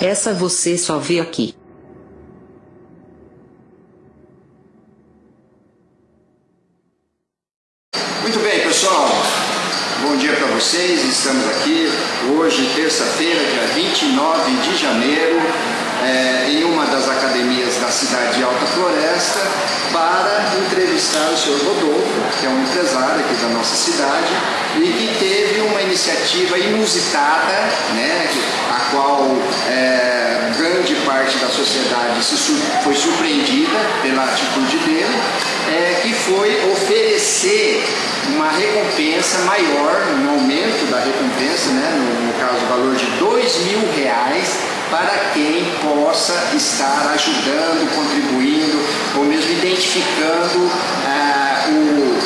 Essa você só vê aqui. Muito bem, pessoal. Bom dia para vocês. Estamos aqui hoje, terça-feira, dia 29 de janeiro, é, em uma das academias da cidade de Alta Floresta, para entrevistar o senhor Rodolfo, que é um empresário aqui da nossa cidade e que teve uma iniciativa inusitada, né, a sociedade se foi surpreendida pela atitude dele, é, que foi oferecer uma recompensa maior, um aumento da recompensa, né, no, no caso o valor de dois mil reais, para quem possa estar ajudando, contribuindo ou mesmo identificando ah, o,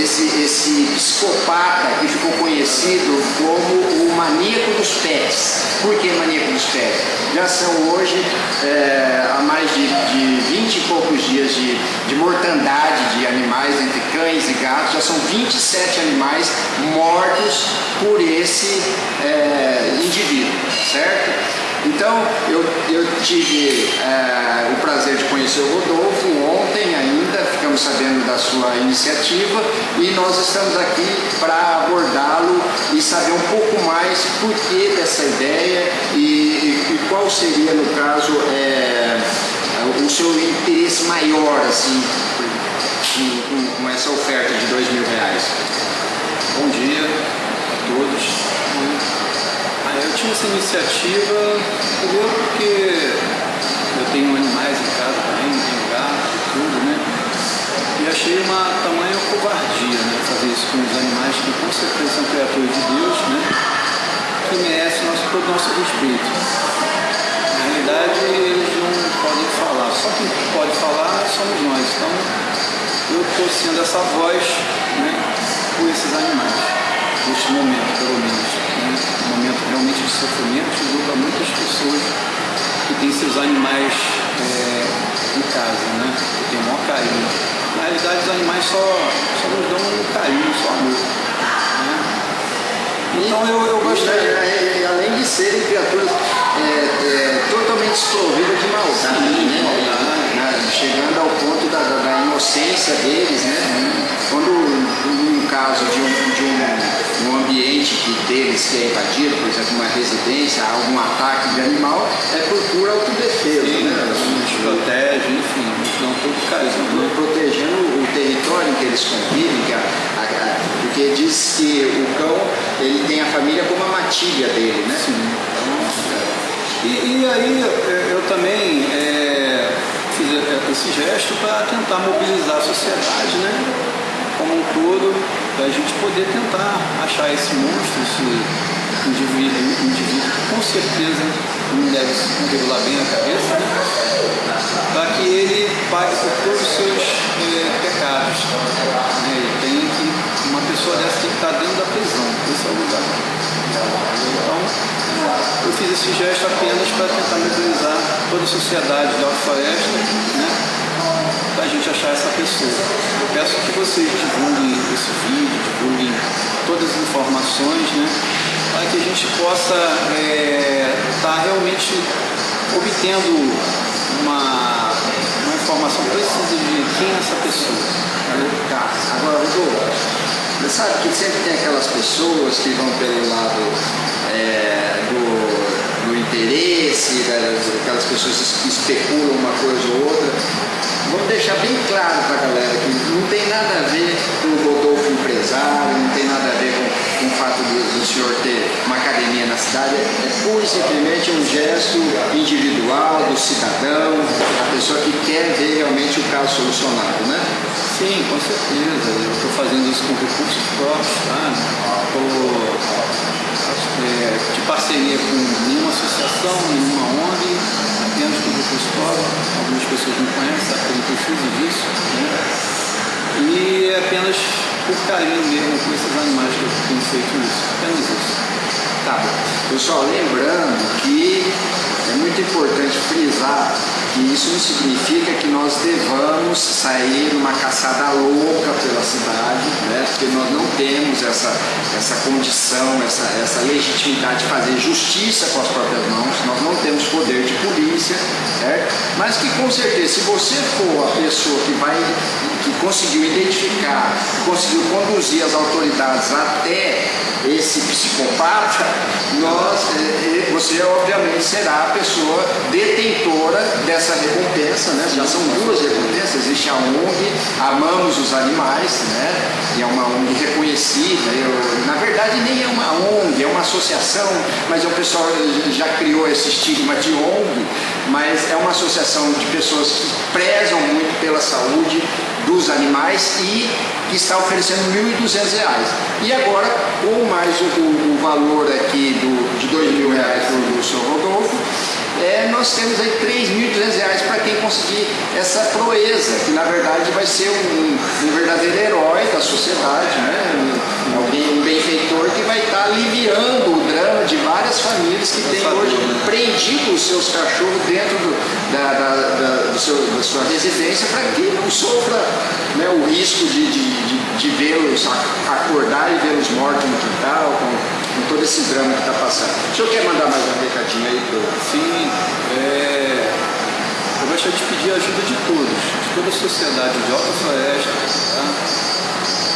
esse, esse psicopata que ficou conhecido como o maníaco dos pets. Por que maníaco dos pets? Já são hoje é, há mais de, de 20 e poucos dias de, de mortandade de animais entre cães e gatos, já são 27 animais mortos por esse é, indivíduo, certo? Então, eu, eu tive é, o prazer de conhecer o Rodolfo ontem ainda, ficamos sabendo da sua iniciativa e nós estamos aqui para abordá-lo e saber um pouco mais por que dessa ideia e, e, e qual seria, no caso, é, o seu interesse maior assim, com, com essa oferta de dois mil reais. Bom dia a todos. Eu tinha essa iniciativa, primeiro porque eu tenho animais em casa também, tenho gato e tudo, né? E achei uma tamanha covardia, né? Fazer isso com os animais que com certeza são criaturas de Deus, né? Que merecem nosso, todo o nosso respeito. Na realidade, eles não podem falar, só quem pode falar somos nós. Então, eu estou sendo essa voz né, por esses animais neste momento, pelo menos. Um momento realmente de sofrimento que para muitas pessoas que têm seus animais é, em casa, né? que têm o maior carinho. Na realidade, os animais só, só nos dão um carinho, só amor. Né? Então eu, eu gostaria. E, além de serem criaturas é, é, totalmente desprovidas de maldade, Sim, né? Maldade. chegando ao ponto da, da, da inocência deles, né? Quando, no caso de um, de um um ambiente deles que é invadido, por exemplo, uma residência, algum ataque de animal, é por pura autodefesa. Sim, né? protege, enfim, não todo carinho. Protegendo o território em que eles convivem, que a, a, a, porque diz que o cão ele tem a família como a matilha dele, né? Sim. Então, é. e, e, aí eu também é, fiz esse gesto para tentar mobilizar a sociedade, né? como um todo, para a gente poder tentar achar esse monstro, esse indivíduo, indivíduo que com certeza não deve se regular bem a cabeça, né? para que ele pague por todos os seus eh, pecados. Né? Tem que, uma pessoa dessa tem que estar dentro da prisão, esse é o lugar. Então, eu fiz esse gesto apenas para tentar mobilizar toda a sociedade da Floresta, né? A gente achar essa pessoa. Eu peço que vocês divulguem esse vídeo, divulguem todas as informações, né? Para que a gente possa estar é, tá realmente obtendo uma, uma informação precisa de quem é essa pessoa. Tá, agora, Rodolfo, você sabe que sempre tem aquelas pessoas que vão pelo lado é, do, do interesse, aquelas pessoas que especulam uma coisa ou outra, Vamos deixar bem claro para a galera que não tem nada a ver com o Rodolfo empresário, não tem nada a ver com, com o fato do, do, senhor ter uma academia na cidade, é pura e simplesmente um gesto individual do cidadão, da pessoa que quer ver realmente o caso solucionado, né? Sim, com certeza. Eu estou fazendo isso com recursos próprios, tá? Estou é, de parceria com nenhuma associação, nenhuma ONG, apenas com recurso próprio, algumas pessoas me conhecem, né? E é apenas por carinho mesmo com esses animais que eu tenho feito isso, apenas isso. Tá, pessoal, lembrando que é muito importante frisar que isso não significa que nós devamos sair numa caçada louca pela cidade? Porque nós não temos essa, essa condição, essa, essa legitimidade de fazer justiça com as próprias mãos, nós não temos poder de polícia, certo? mas que com certeza, se você for a pessoa que vai que conseguiu identificar, conseguiu conduzir as autoridades até esse psicopata, nós, eh, eh, você obviamente será a pessoa detentora dessa recompensa, né? já são duas recompensas, existe a ONG Amamos os Animais, né? e é uma ONG reconhecida, eu, na verdade nem é uma ONG, é uma associação, mas o pessoal já criou esse estigma de ONG, mas é uma associação de pessoas que prezam muito pela saúde dos animais e que está oferecendo R$ 1.200. E agora, com mais o, o, valor aqui do, de R$ 2.000 do, do Sr. Rodolfo, é, nós temos aí R$ 3.200 para quem conseguir essa proeza, que na verdade vai ser um, um verdadeiro herói da sociedade, né? Alguém, um benfeitor que vai estar aliviando o drama de várias famílias que têm hoje prendido os seus cachorros dentro do, da, da, da, do seu, da sua residência para que não sofra né, o risco de, de, de, de vê-los acordar e vê-los mortos no quintal, com, com, todo esse drama que está passando. O senhor quer mandar mais um recadinho aí? Pro... Sim, é... eu gostaria de pedir a ajuda de todos, de toda a sociedade de Alta Floresta, tá?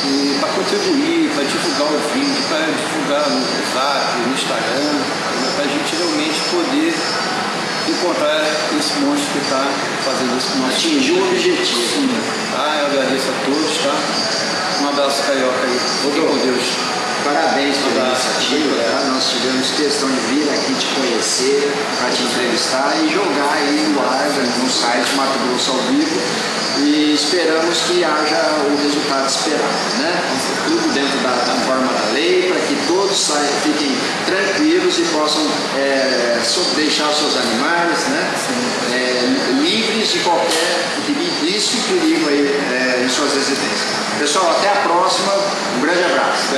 E para contribuir, para divulgar o vídeo, para divulgar no WhatsApp, no Instagram, para a gente realmente poder encontrar esse monstro que está fazendo esse monstro. Atingir o objetivo. Sim. Tá? Eu agradeço a todos, tá? Um abraço carioca aí. Fique com Deus. Parabéns pela iniciativa, tá? nós tivemos questão de vir aqui te conhecer, para te entrevistar e jogar aí no ar, no site Mato Grosso ao vivo e esperamos que haja o resultado esperado, né? Tudo dentro da, da forma da lei, para que todos saiam, fiquem tranquilos e possam é, deixar os seus animais, né? É, livres de qualquer risco e perigo aí é, em suas residências. Pessoal, até a próxima, um grande abraço.